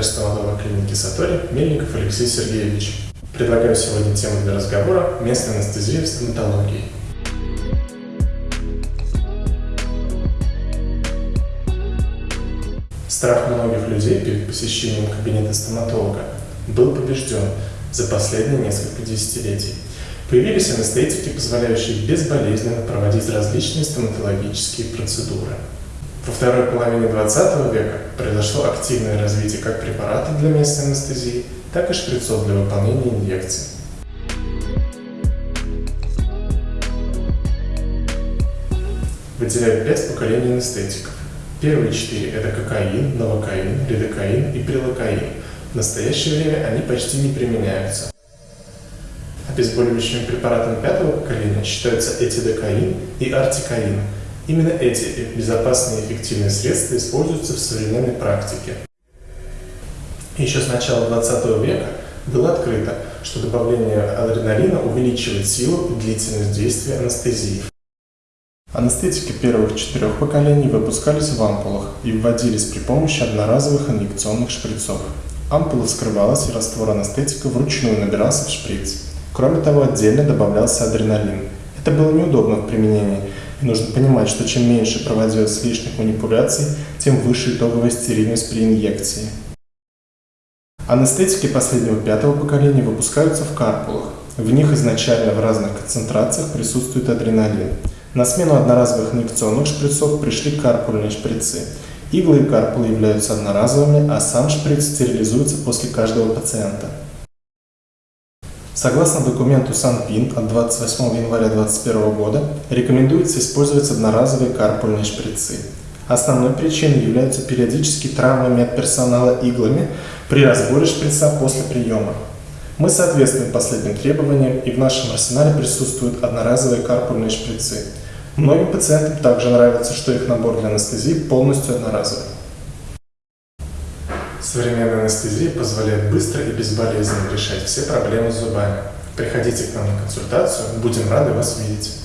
врач-стоматолог клиники Сатори Мельников Алексей Сергеевич. Предлагаю сегодня тему для разговора «Местная анестезия в стоматологии». Страх многих людей перед посещением кабинета стоматолога был побежден за последние несколько десятилетий. Появились анестетики, позволяющие безболезненно проводить различные стоматологические процедуры. Во второй половине 20 века произошло активное развитие как препаратов для местной анестезии, так и шприцов для выполнения инъекций. Выделяют пять поколений анестетиков. Первые четыре – это кокаин, новокаин, лидокаин и прилокаин. В настоящее время они почти не применяются. Обезболивающими препаратами пятого поколения считаются этидокаин и артикаин. Именно эти безопасные и эффективные средства используются в современной практике. Еще с начала 20 века было открыто, что добавление адреналина увеличивает силу и длительность действия анестезии. Анестетики первых четырех поколений выпускались в ампулах и вводились при помощи одноразовых инъекционных шприцов. Ампула вскрывалась и раствор анестетика вручную набирался в шприц. Кроме того, отдельно добавлялся адреналин. Это было неудобно в применении, и нужно понимать, что чем меньше проводилось лишних манипуляций, тем выше итоговая стерильность при инъекции. Анестетики последнего пятого поколения выпускаются в карпулах. В них изначально в разных концентрациях присутствует адреналин. На смену одноразовых инъекционных шприцов пришли карпульные шприцы. Иглы и карпулы являются одноразовыми, а сам шприц стерилизуется после каждого пациента. Согласно документу Санпин от 28 января 2021 года, рекомендуется использовать одноразовые карпульные шприцы. Основной причиной являются периодические травмы медперсонала иглами при разборе шприца после приема. Мы соответствуем последним требованиям и в нашем арсенале присутствуют одноразовые карпульные шприцы. Многим пациентам также нравится, что их набор для анестезии полностью одноразовый. Современная анестезия позволяет быстро и безболезненно решать все проблемы с зубами. Приходите к нам на консультацию, будем рады вас видеть.